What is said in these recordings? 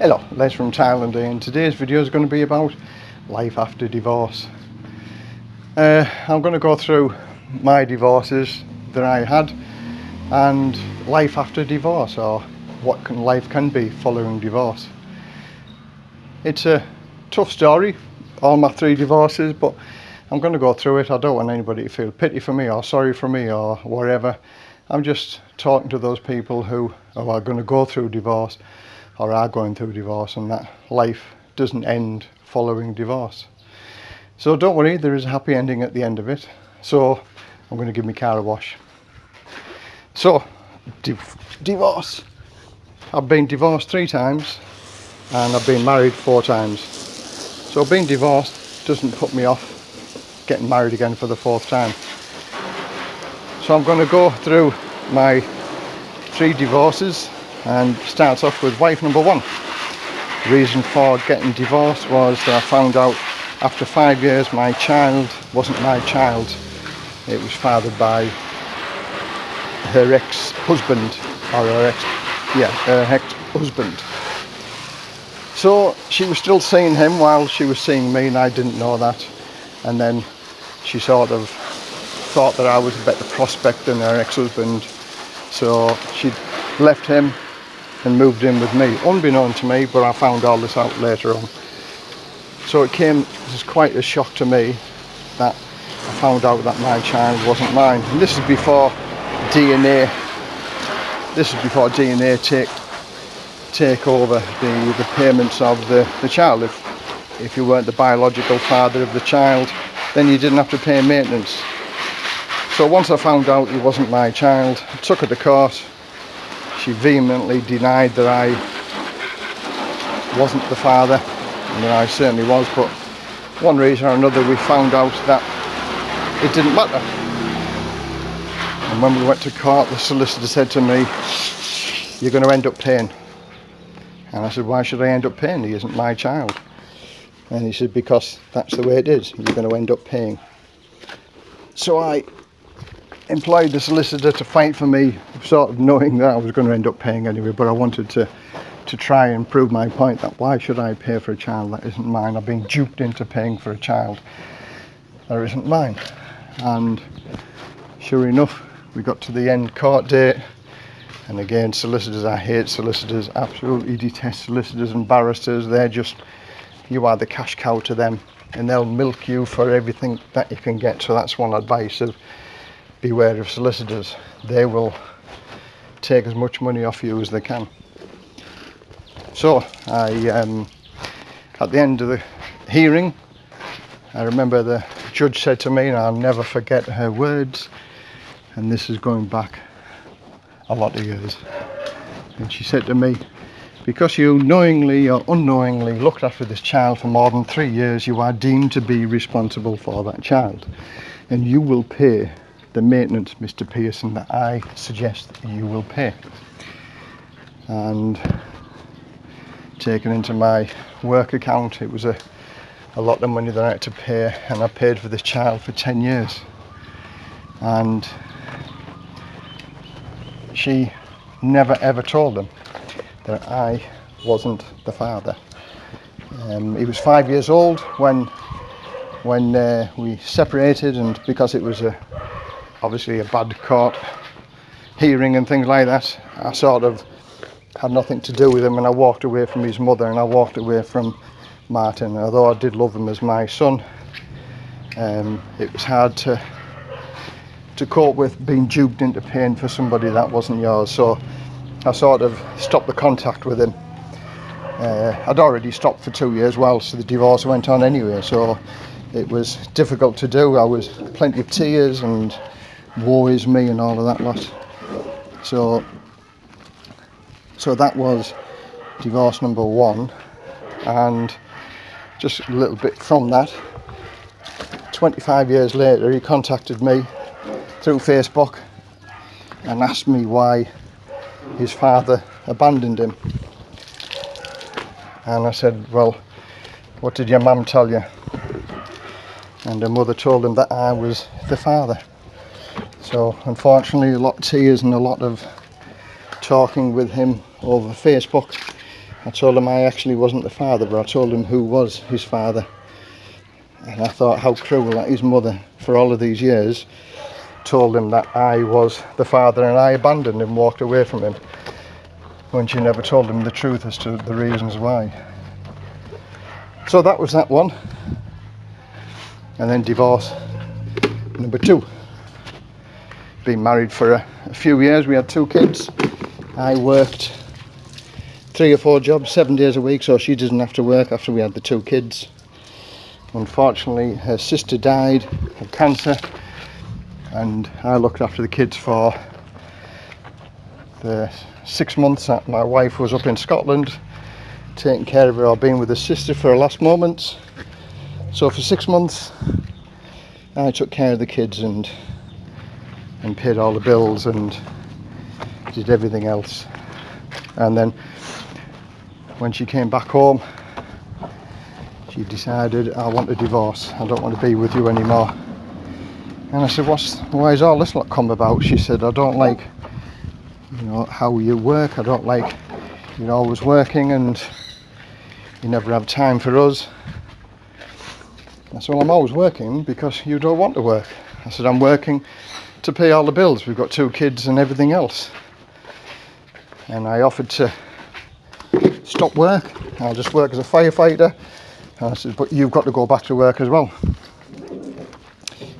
Hello, Les from Thailand here, and today's video is going to be about life after divorce. Uh, I'm going to go through my divorces that I had and life after divorce or what can, life can be following divorce. It's a tough story, all my three divorces, but I'm going to go through it. I don't want anybody to feel pity for me or sorry for me or whatever. I'm just talking to those people who are going to go through divorce or are going through divorce and that life doesn't end following divorce. So don't worry, there is a happy ending at the end of it. So I'm going to give my car a wash. So, divorce. I've been divorced three times and I've been married four times. So being divorced doesn't put me off getting married again for the fourth time. So I'm going to go through my three divorces and starts off with wife number one. The reason for getting divorced was that I found out after five years my child wasn't my child. It was fathered by her ex-husband or her ex yeah her ex-husband so she was still seeing him while she was seeing me and I didn't know that and then she sort of thought that I was a better prospect than her ex-husband so she left him and moved in with me, unbeknown to me, but I found all this out later on. So it came as quite a shock to me that I found out that my child wasn't mine. And this is before DNA, this is before DNA take take over the, the payments of the, the child. If, if you weren't the biological father of the child, then you didn't have to pay maintenance. So once I found out he wasn't my child, I took her to court, she vehemently denied that I wasn't the father I certainly was but one reason or another we found out that it didn't matter. And when we went to court the solicitor said to me you're going to end up paying. And I said why should I end up paying? He isn't my child. And he said because that's the way it is. You're going to end up paying. So I employed the solicitor to fight for me, sort of knowing that I was going to end up paying anyway, but I wanted to to try and prove my point that why should I pay for a child that isn't mine? I've been duped into paying for a child that isn't mine. And sure enough, we got to the end court date. And again, solicitors, I hate solicitors, absolutely detest solicitors and barristers. They're just, you are the cash cow to them and they'll milk you for everything that you can get. So that's one advice of beware of solicitors. They will take as much money off you as they can. So I, um, at the end of the hearing, I remember the judge said to me, and I'll never forget her words, and this is going back a lot of years. And she said to me, because you knowingly or unknowingly looked after this child for more than three years, you are deemed to be responsible for that child. And you will pay the maintenance, Mr. Pearson, that I suggest that you will pay. And taken into my work account, it was a, a lot of money that I had to pay, and I paid for this child for 10 years. And she never ever told them that I wasn't the father. Um, he was five years old when when uh, we separated and because it was a obviously a bad court hearing and things like that. I sort of had nothing to do with him and I walked away from his mother and I walked away from Martin. Although I did love him as my son, um, it was hard to to cope with being duped into paying for somebody that wasn't yours. So I sort of stopped the contact with him. Uh, I'd already stopped for two years while so the divorce went on anyway. So it was difficult to do. I was plenty of tears and woe is me and all of that lot. So, so that was divorce number one, and just a little bit from that. 25 years later, he contacted me through Facebook and asked me why his father abandoned him. And I said, Well, what did your mum tell you? And her mother told him that I was the father. So unfortunately a lot of tears and a lot of talking with him over Facebook I told him I actually wasn't the father, but I told him who was his father. And I thought how cruel that his mother, for all of these years, told him that I was the father and I abandoned him, walked away from him, when she never told him the truth as to the reasons why. So that was that one. And then divorce number two. Been married for a, a few years, we had two kids. I worked three or four jobs, seven days a week, so she didn't have to work after we had the two kids. Unfortunately, her sister died of cancer, and I looked after the kids for the six months that my wife was up in Scotland taking care of her or being with her sister for her last moments. So for six months I took care of the kids and and paid all the bills and did everything else. And then when she came back home she decided I want a divorce. I don't want to be with you anymore. And I said, What's why is all this lot come about? She said, I don't like you know how you work. I don't like you're always working and you never have time for us. I said, Well, I'm always working because you don't want to work. I said, I'm working to pay all the bills. We've got two kids and everything else. And I offered to stop work. I'll just work as a firefighter. And I said, But you've got to go back to work as well.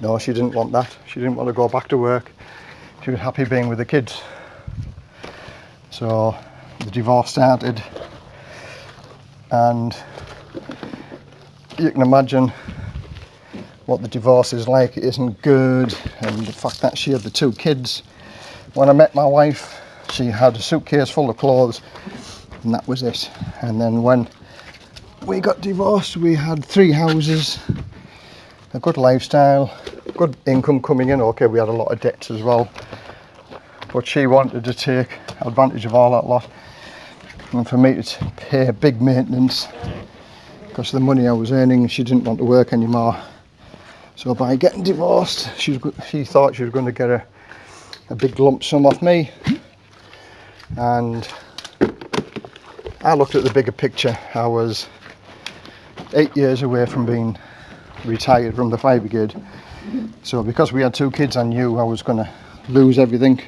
No, she didn't want that. She didn't want to go back to work. She was happy being with the kids. So the divorce started, and you can imagine what the divorce is like. It isn't good, and the fact that she had the two kids. When I met my wife, she had a suitcase full of clothes, and that was it. And then when we got divorced, we had three houses, a good lifestyle, good income coming in. Okay, we had a lot of debts as well, but she wanted to take advantage of all that lot and for me to pay big maintenance because the money I was earning she didn't want to work anymore so by getting divorced she, was, she thought she was going to get a, a big lump sum off me. And I looked at the bigger picture. I was eight years away from being retired from the fire brigade. So because we had two kids I knew I was going to lose everything.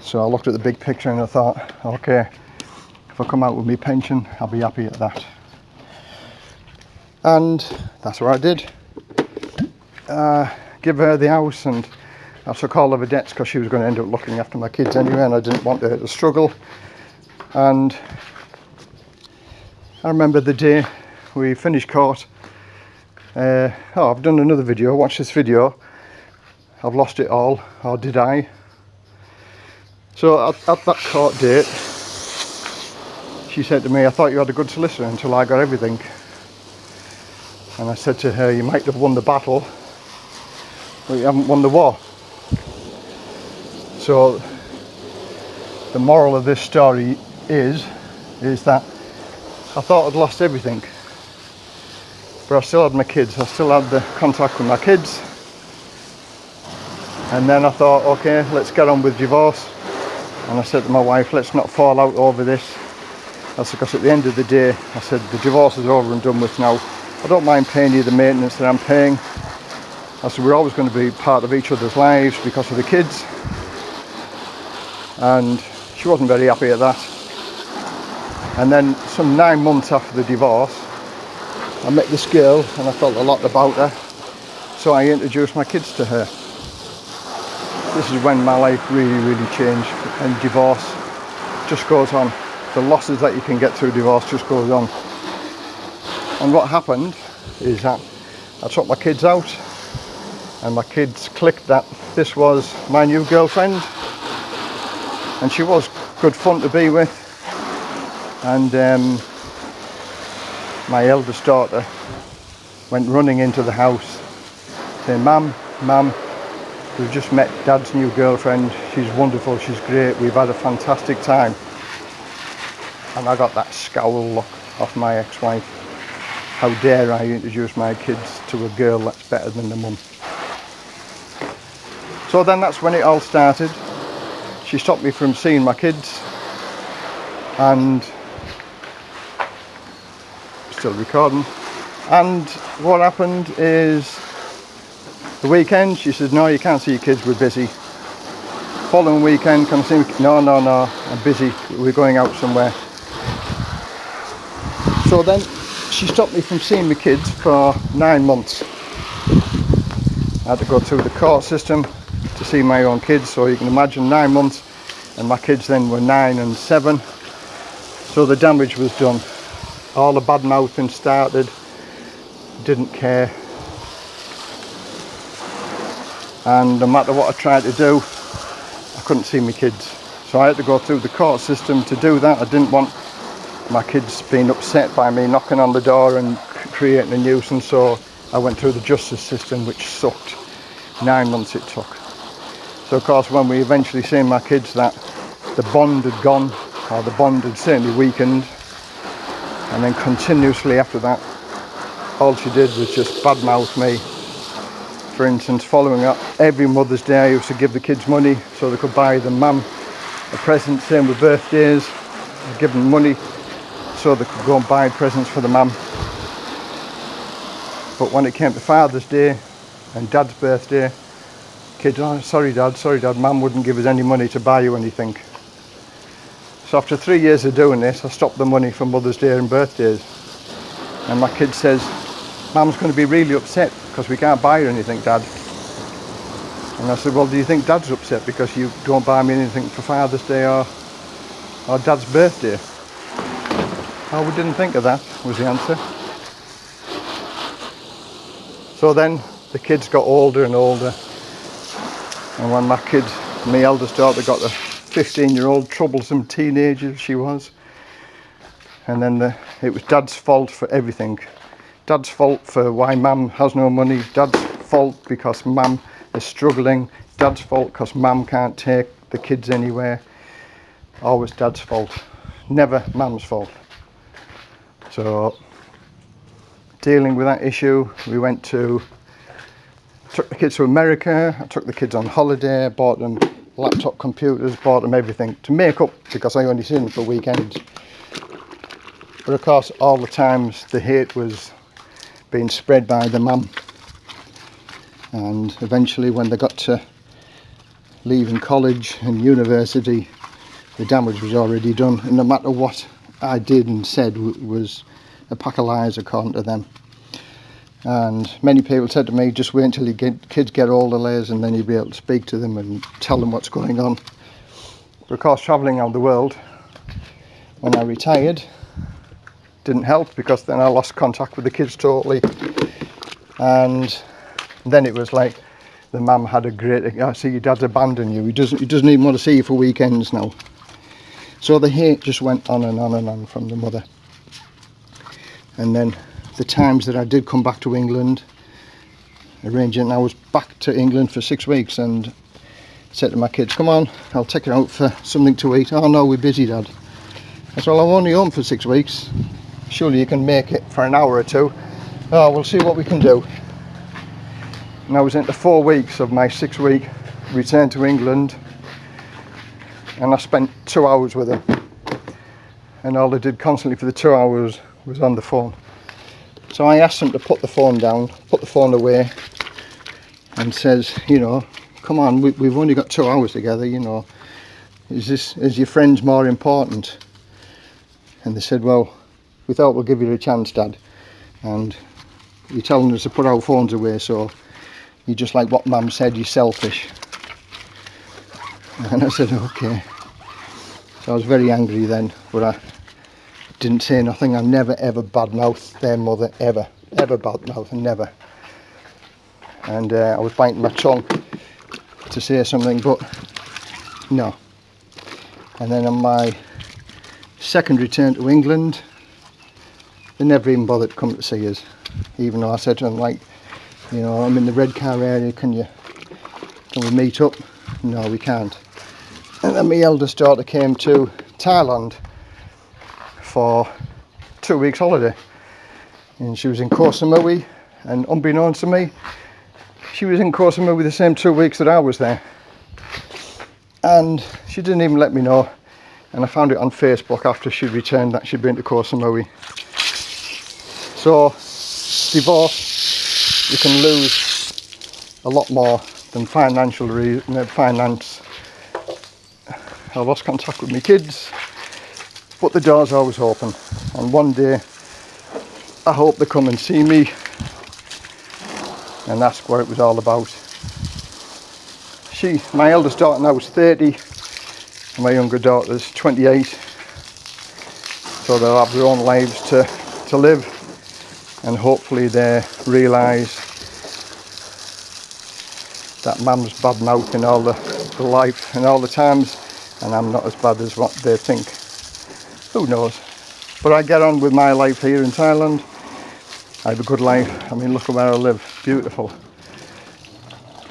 So I looked at the big picture and I thought okay if I come out with my pension I'll be happy at that. And that's what I did uh, give her the house and I took all of her debts because she was going to end up looking after my kids anyway and I didn't want her to struggle. And I remember the day we finished court uh, oh I've done another video watch this video. I've lost it all or did I? So at, at that court date she said to me, I thought you had a good solicitor until I got everything. And I said to her, you might have won the battle, you haven't won the war. So the moral of this story is, is that I thought I'd lost everything. But I still had my kids, I still had the contact with my kids. And then I thought, okay, let's get on with divorce. And I said to my wife, let's not fall out over this that's because at the end of the day, I said the divorce is over and done with now. I don't mind paying you the maintenance that I'm paying. I said we're always going to be part of each other's lives because of the kids. And she wasn't very happy at that. And then some nine months after the divorce, I met this girl and I felt a lot about her. So I introduced my kids to her. This is when my life really, really changed and divorce just goes on the losses that you can get through divorce just goes on. And what happened is that I took my kids out and my kids clicked that this was my new girlfriend. And she was good fun to be with. And um, my eldest daughter went running into the house saying mum mum we've just met dad's new girlfriend. She's wonderful. She's great. We've had a fantastic time. And I got that scowl look off my ex-wife. How dare I introduce my kids to a girl that's better than the mum. So then that's when it all started. She stopped me from seeing my kids and still recording. And what happened is the weekend, she said, no, you can't see your kids, we're busy. Following weekend, come see me? No, no, no, I'm busy, we're going out somewhere. So then she stopped me from seeing my kids for nine months. I had to go through the court system to see my own kids, so you can imagine nine months, and my kids then were nine and seven. So the damage was done. All the bad mouthing started, didn't care. And no matter what I tried to do, I couldn't see my kids. So I had to go through the court system to do that. I didn't want my kids being upset by me knocking on the door and creating a nuisance so I went through the justice system which sucked nine months it took so of course when we eventually seen my kids that the bond had gone or the bond had certainly weakened and then continuously after that all she did was just badmouth me for instance following up every Mother's Day I used to give the kids money so they could buy them mum a present same with birthdays I'd give them money so they could go and buy presents for the mum. But when it came to Father's Day and Dad's birthday, kids, oh, sorry Dad, sorry Dad, Mum wouldn't give us any money to buy you anything. So after three years of doing this, I stopped the money for Mother's Day and birthdays. And my kid says, Mum's going to be really upset because we can't buy her anything, Dad. And I said, well, do you think Dad's upset because you don't buy me anything for Father's Day or, or Dad's birthday? Oh, we didn't think of that, was the answer. So then the kids got older and older. And when my kid, my eldest daughter, got the 15 year old troublesome teenager she was. And then the, it was dad's fault for everything. Dad's fault for why mum has no money. Dad's fault because mum is struggling. Dad's fault because mum can't take the kids anywhere. Always dad's fault. Never mum's fault. So dealing with that issue, we went to, took the kids to America, I took the kids on holiday, bought them laptop computers, bought them everything to make up because I only seen them for weekends. But of course, all the times the hate was being spread by the mum. And eventually when they got to leaving college and university, the damage was already done. And no matter what I did and said was a pack of lies according to them. And many people said to me, just wait until you get, kids get older, layers and then you'll be able to speak to them and tell them what's going on. But of course, travelling around the world, when I retired, didn't help because then I lost contact with the kids totally. And then it was like the mum had a great, I see your dad's abandoned you. He doesn't, he doesn't even want to see you for weekends now. So the hate just went on and on and on from the mother. And then the times that I did come back to England, arranging, I was back to England for six weeks and said to my kids, come on, I'll take you out for something to eat. Oh no, we're busy, Dad. I said, well, I'm only home for six weeks. Surely you can make it for an hour or two. Oh, we'll see what we can do. And I was into four weeks of my six week return to England and I spent two hours with him and all I did constantly for the two hours was on the phone So I asked him to put the phone down, put the phone away and says, you know, come on, we, we've only got two hours together, you know. Is this, is your friends more important? And they said, well, we thought we'll give you a chance, Dad. And you're telling us to put our phones away, so you're just like what Mum said, you're selfish. And I said, okay. So I was very angry then, but I, didn't say nothing. I never ever badmouthed their mother ever ever badmouth and never. And uh, I was biting my tongue to say something but no. And then on my second return to England they never even bothered to come to see us even though I said to them like you know I'm in the Redcar area can you can we meet up? No we can't. And then my eldest daughter came to Thailand for two weeks holiday. And she was in Koh Samui and unbeknownst to me she was in Koh Samui the same two weeks that I was there. And she didn't even let me know and I found it on Facebook after she returned that she'd been to Koh Samui So divorce, you can lose a lot more than financial re- uh, finance. I lost contact with my kids, but the door's always open. And one day, I hope they come and see me and ask what it was all about. She, my eldest daughter now is 30, and my younger daughter's 28. So they'll have their own lives to, to live, and hopefully they realise that mum's bad mouthing all the, the life and all the times, and I'm not as bad as what they think. Who knows? But I get on with my life here in Thailand. I have a good life. I mean, look at where I live. Beautiful.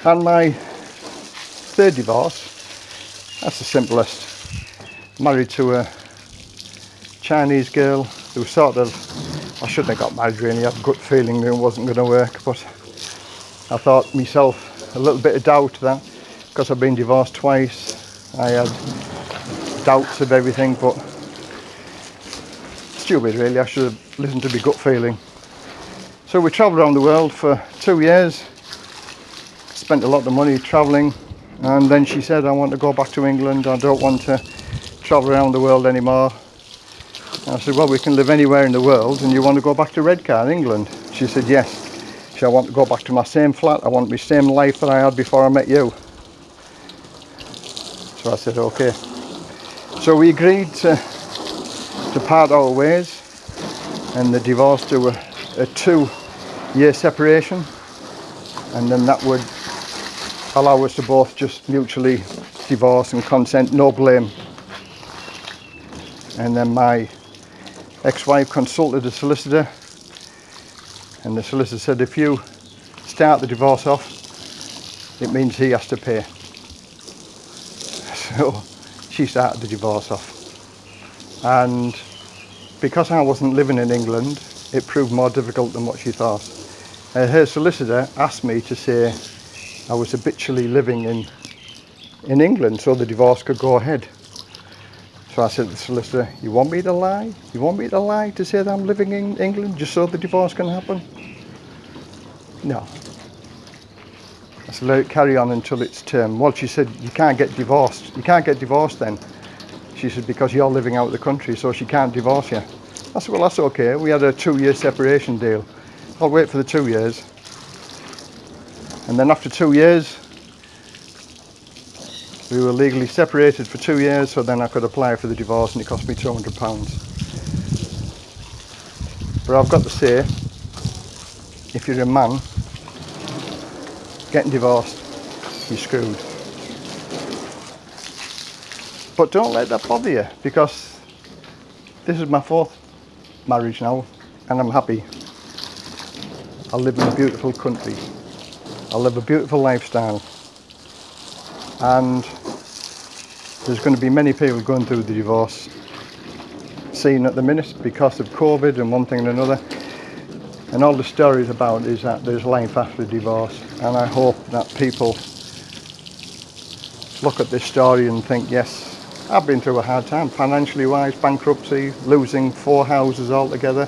And my third divorce, that's the simplest. Married to a Chinese girl who sort of, I shouldn't have got married really, I had a gut feeling it wasn't going to work, but I thought myself a little bit of doubt that because I've been divorced twice, I had doubts of everything, but stupid really, I should have listened to my gut feeling. So we travelled around the world for two years, spent a lot of money travelling, and then she said, I want to go back to England, I don't want to travel around the world anymore. And I said, well, we can live anywhere in the world, and you want to go back to Redcar, in England? She said, yes. She said, I want to go back to my same flat, I want my same life that I had before I met you. So I said, okay. So we agreed to, to part our ways, and the divorce to a, a two year separation and then that would allow us to both just mutually divorce and consent, no blame. And then my ex-wife consulted a solicitor and the solicitor said if you start the divorce off it means he has to pay. So she started the divorce off and because I wasn't living in England it proved more difficult than what she thought. Uh, her solicitor asked me to say I was habitually living in in England so the divorce could go ahead. So I said to the solicitor, you want me to lie? You want me to lie to say that I'm living in England just so the divorce can happen? No. I said, let it carry on until its term. Well, she said, you can't get divorced. You can't get divorced then. She said, because you're living out of the country, so she can't divorce you. I said, well, that's okay. We had a two-year separation deal. I'll wait for the two years. And then after two years, we were legally separated for two years, so then I could apply for the divorce and it cost me £200. But I've got to say, if you're a man, getting divorced, you're screwed. But don't let that bother you, because this is my fourth marriage now and I'm happy. I live in a beautiful country. I live a beautiful lifestyle. And there's going to be many people going through the divorce scene at the minute because of COVID and one thing and another. And all the stories about is that there's life after divorce. And I hope that people look at this story and think, yes, I've been through a hard time financially wise, bankruptcy, losing four houses altogether,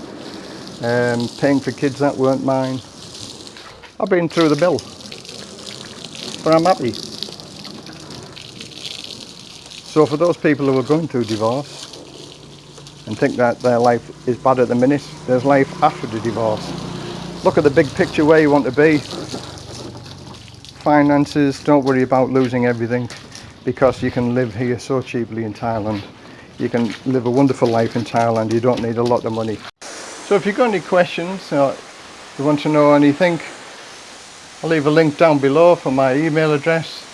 um, paying for kids that weren't mine. I've been through the bill, but I'm happy. So for those people who are going through divorce and think that their life is bad at the minute, there's life after the divorce. Look at the big picture where you want to be. Finances, don't worry about losing everything because you can live here so cheaply in Thailand. You can live a wonderful life in Thailand. You don't need a lot of money. So if you've got any questions or you want to know anything, I'll leave a link down below for my email address.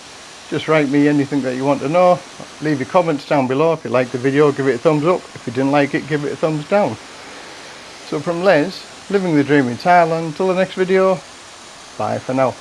Just write me anything that you want to know. Leave your comments down below. If you liked the video, give it a thumbs up. If you didn't like it, give it a thumbs down. So from Les, living the dream in Thailand, until the next video, bye for now.